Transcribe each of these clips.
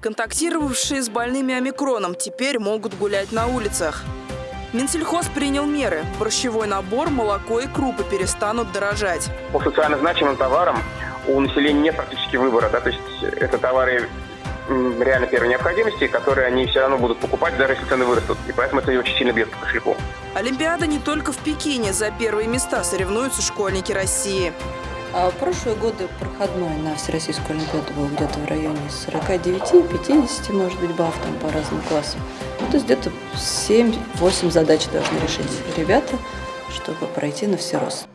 Контактировавшие с больными омикроном теперь могут гулять на улицах. Минсельхоз принял меры. Борщевой набор, молоко и крупы перестанут дорожать. По социально значимым товарам у населения нет практически выбора. Да? То есть это товары реально первой необходимости, которые они все равно будут покупать, даже если цены вырастут. И поэтому это очень сильно бьет по кошельку. Олимпиада не только в Пекине. За первые места соревнуются школьники России. А прошлые годы проходной на Всероссийскую Олимпиаду был где-то в районе 49-50, может быть, баллов там по разным классам. Ну, то есть где-то 7-8 задач должны решить ребята, чтобы пройти на всерос.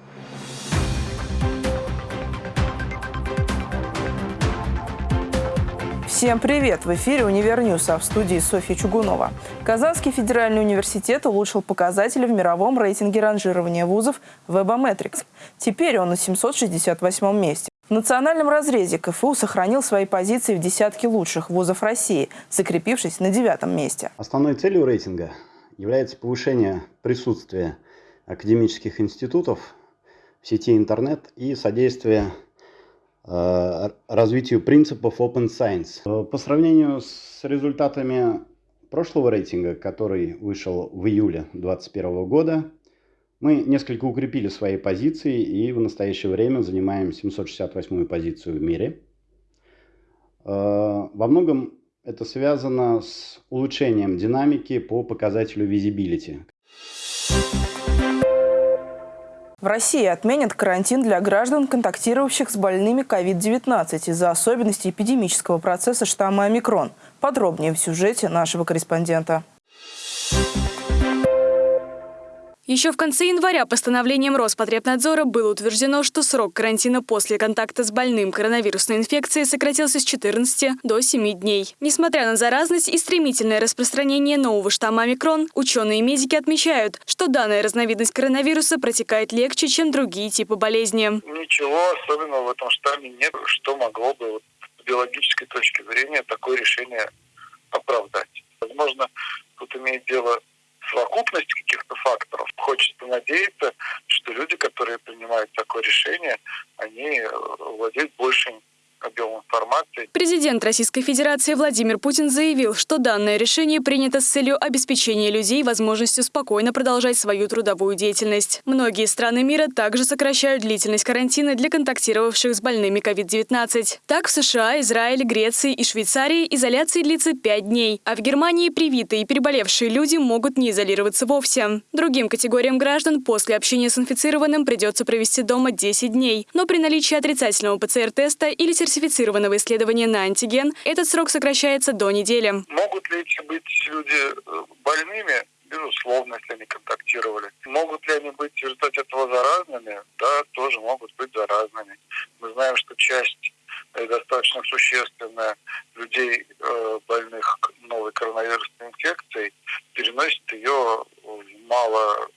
Всем привет! В эфире «Univer News», а в студии Софья Чугунова. Казанский федеральный университет улучшил показатели в мировом рейтинге ранжирования вузов Webometrics. Теперь он на 768 месте. В национальном разрезе КФУ сохранил свои позиции в десятке лучших вузов России, закрепившись на девятом месте. Основной целью рейтинга является повышение присутствия академических институтов в сети интернет и содействие развитию принципов Open Science. Э, по сравнению с результатами прошлого рейтинга, который вышел в июле 2021 года, мы несколько укрепили свои позиции и в настоящее время занимаем 768 позицию в мире. Э, во многом это связано с улучшением динамики по показателю visibility. В России отменят карантин для граждан, контактировавших с больными COVID-19 из-за особенностей эпидемического процесса штамма омикрон. Подробнее в сюжете нашего корреспондента. Еще в конце января постановлением Роспотребнадзора было утверждено, что срок карантина после контакта с больным коронавирусной инфекцией сократился с 14 до 7 дней. Несмотря на заразность и стремительное распространение нового штамма омикрон, ученые и медики отмечают, что данная разновидность коронавируса протекает легче, чем другие типы болезни. Ничего особенного в этом штамме нет, что могло бы вот, с биологической точки зрения такое решение Президент Российской Федерации Владимир Путин заявил, что данное решение принято с целью обеспечения людей возможностью спокойно продолжать свою трудовую деятельность. Многие страны мира также сокращают длительность карантина для контактировавших с больными COVID-19. Так, в США, Израиле, Греции и Швейцарии изоляция длится 5 дней, а в Германии привитые и переболевшие люди могут не изолироваться вовсе. Другим категориям граждан после общения с инфицированным придется провести дома 10 дней, но при наличии отрицательного ПЦР-теста или сертифицированного исследования на антиген, этот срок сокращается до недели. Могут ли быть люди э, больными? Безусловно, если они контактировали. Могут ли они быть в результате этого заразными? Да, тоже могут быть заразными. Мы знаем, что часть э, достаточно существенная людей, э, больных новой коронавирусной инфекцией, переносит ее в мало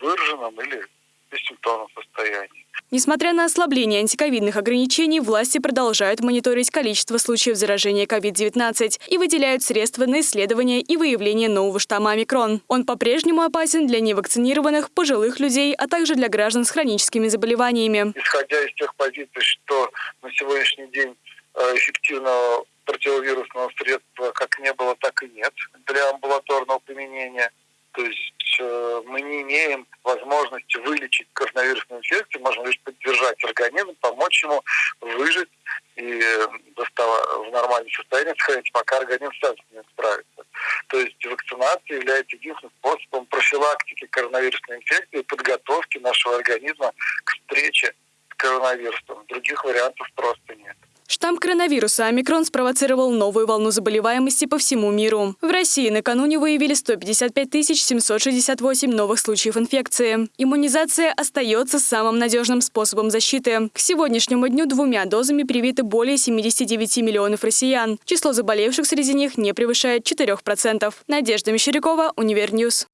выраженном или бессимптомном состоянии. Несмотря на ослабление антиковидных ограничений, власти продолжают мониторить количество случаев заражения COVID-19 и выделяют средства на исследование и выявление нового штамма омикрон. Он по-прежнему опасен для невакцинированных, пожилых людей, а также для граждан с хроническими заболеваниями. Исходя из тех позиций, что на сегодняшний день э, эффективного противовирусного средства как не было, так и нет для амбулаторного применения. То есть э, мы не имеем возможности вылечить коронавирусную инфекцию, можем лишь поддержать организм, помочь ему выжить и э, в нормальном состоянии сохранить, пока организм сам с ним справится. То есть вакцинация является единственным способом профилактики коронавирусной инфекции и подготовки нашего организма к встрече с коронавирусом. Других вариантов просто нет. Штамм коронавируса омикрон спровоцировал новую волну заболеваемости по всему миру. В России накануне выявили 155 768 новых случаев инфекции. Иммунизация остается самым надежным способом защиты. К сегодняшнему дню двумя дозами привиты более 79 миллионов россиян. Число заболевших среди них не превышает 4%. Надежда Мещерякова, Univer News.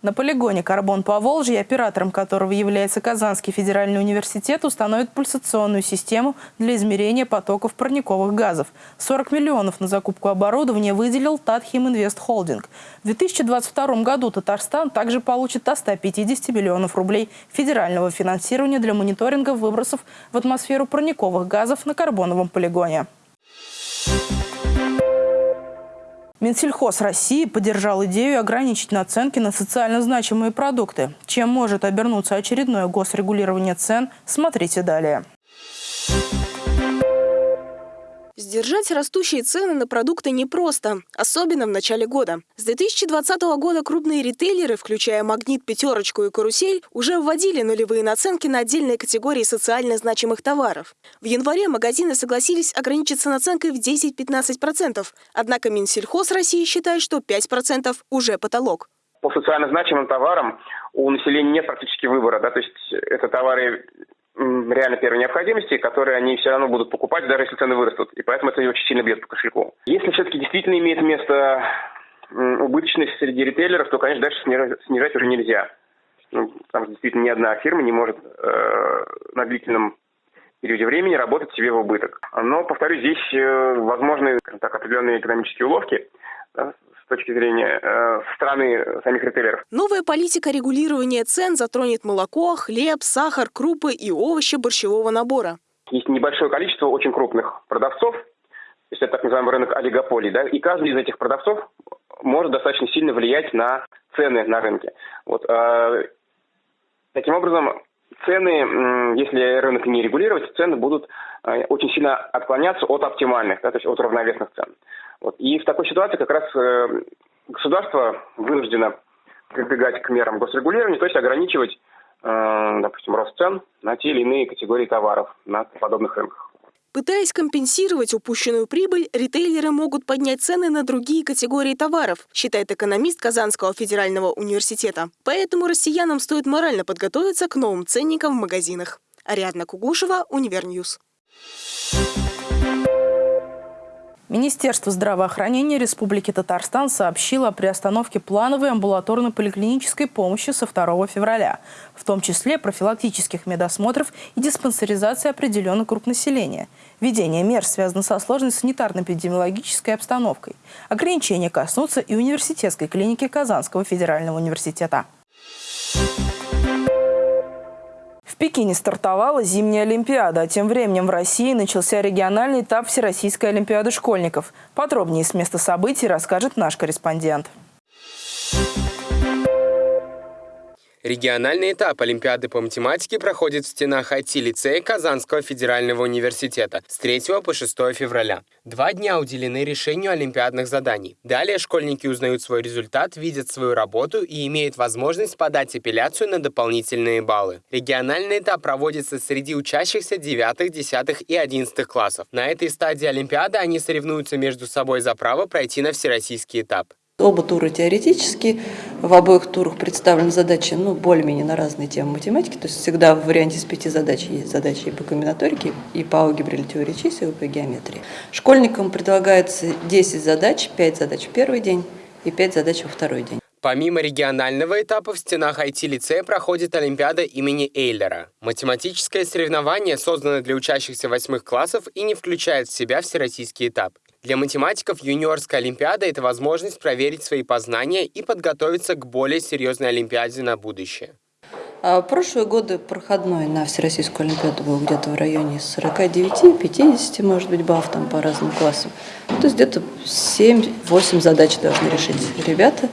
На полигоне «Карбон Поволжье», оператором которого является Казанский федеральный университет, установит пульсационную систему для измерения потоков парниковых газов. 40 миллионов на закупку оборудования выделил Татхим Инвест Холдинг. В 2022 году Татарстан также получит до 150 миллионов рублей федерального финансирования для мониторинга выбросов в атмосферу парниковых газов на карбоновом полигоне. Минсельхоз России поддержал идею ограничить наценки на социально значимые продукты. Чем может обернуться очередное госрегулирование цен, смотрите далее. Сдержать растущие цены на продукты непросто, особенно в начале года. С 2020 года крупные ритейлеры, включая «Магнит», «Пятерочку» и «Карусель», уже вводили нулевые наценки на отдельные категории социально значимых товаров. В январе магазины согласились ограничиться наценкой в 10-15%. Однако Минсельхоз России считает, что 5% уже потолок. По социально значимым товарам у населения нет практически выбора. Да? То есть это товары реально первой необходимости, которые они все равно будут покупать, даже если цены вырастут. И поэтому это очень сильно бьет по кошельку. Если все-таки действительно имеет место убыточность среди ритейлеров, то, конечно, дальше снижать уже нельзя. Ну, что действительно ни одна фирма не может э, на длительном периоде времени работать себе в убыток. Но, повторюсь, здесь э, возможны, так, определенные экономические уловки, да, с точки зрения э, страны самих ритейлеров. Новая политика регулирования цен затронет молоко, хлеб, сахар, крупы и овощи борщевого набора. Есть небольшое количество очень крупных продавцов, то есть это так называемый рынок олигополий, да, и каждый из этих продавцов может достаточно сильно влиять на цены на рынке. Вот, э, таким образом, цены, если рынок не регулировать, цены будут э, очень сильно отклоняться от оптимальных, да, то есть от равновесных цен. Вот. И в такой ситуации как раз э, государство вынуждено прибегать к мерам госрегулирования, то есть ограничивать, э, допустим, рост цен на те или иные категории товаров на подобных рынках. Пытаясь компенсировать упущенную прибыль, ритейлеры могут поднять цены на другие категории товаров, считает экономист Казанского федерального университета. Поэтому россиянам стоит морально подготовиться к новым ценникам в магазинах. Ариадна Кугушева, Univer News. Министерство здравоохранения Республики Татарстан сообщило о приостановке плановой амбулаторно-поликлинической помощи со 2 февраля, в том числе профилактических медосмотров и диспансеризации определенных групп населения. Введение мер связано со сложной санитарно-эпидемиологической обстановкой. Ограничения коснутся и университетской клиники Казанского федерального университета. Пекине стартовала зимняя Олимпиада, а тем временем в России начался региональный этап Всероссийской Олимпиады школьников. Подробнее с места событий расскажет наш корреспондент. Региональный этап Олимпиады по математике проходит в стенах IT-лицея Казанского федерального университета с 3 по 6 февраля. Два дня уделены решению олимпиадных заданий. Далее школьники узнают свой результат, видят свою работу и имеют возможность подать апелляцию на дополнительные баллы. Региональный этап проводится среди учащихся 9, 10 и 11 классов. На этой стадии Олимпиады они соревнуются между собой за право пройти на всероссийский этап. Оба тура теоретические, в обоих турах представлены задачи ну, более-менее на разные темы математики, то есть всегда в варианте из пяти задач есть задачи и по комбинаторике, и по алгебре или теории чисел, и по геометрии. Школьникам предлагается 10 задач, 5 задач в первый день и 5 задач во второй день. Помимо регионального этапа в стенах IT-лицея проходит Олимпиада имени Эйлера. Математическое соревнование создано для учащихся восьмых классов и не включает в себя всероссийский этап. Для математиков юниорская олимпиада – это возможность проверить свои познания и подготовиться к более серьезной олимпиаде на будущее. А прошлые годы проходной на Всероссийскую Олимпиаду был где-то в районе 49-50, может быть, баллов там по разным классам. То есть где-то 7-8 задач должны решить ребята,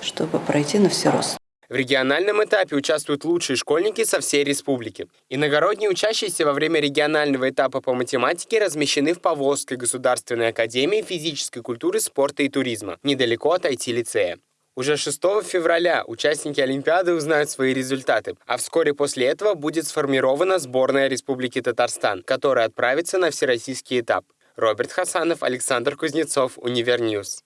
чтобы пройти на всерост. В региональном этапе участвуют лучшие школьники со всей республики. Иногородние учащиеся во время регионального этапа по математике размещены в Поволжской государственной академии физической культуры, спорта и туризма, недалеко от IT-лицея. Уже 6 февраля участники Олимпиады узнают свои результаты, а вскоре после этого будет сформирована сборная Республики Татарстан, которая отправится на всероссийский этап. Роберт Хасанов, Александр Кузнецов, Univer News.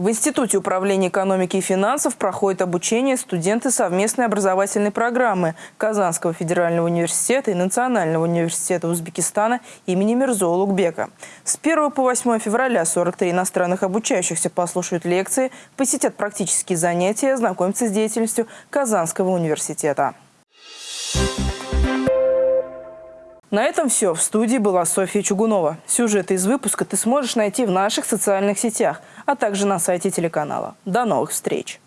В Институте управления экономики и финансов проходит обучение студенты совместной образовательной программы Казанского федерального университета и Национального университета Узбекистана имени Мирзо Улугбека. С 1 по 8 февраля 43 иностранных обучающихся послушают лекции, посетят практические занятия и ознакомятся с деятельностью Казанского университета. На этом все. В студии была Софья Чугунова. Сюжеты из выпуска ты сможешь найти в наших социальных сетях, а также на сайте телеканала. До новых встреч!